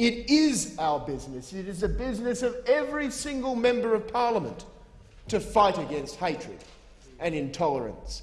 It is our business, it is the business of every single member of parliament to fight against hatred and intolerance.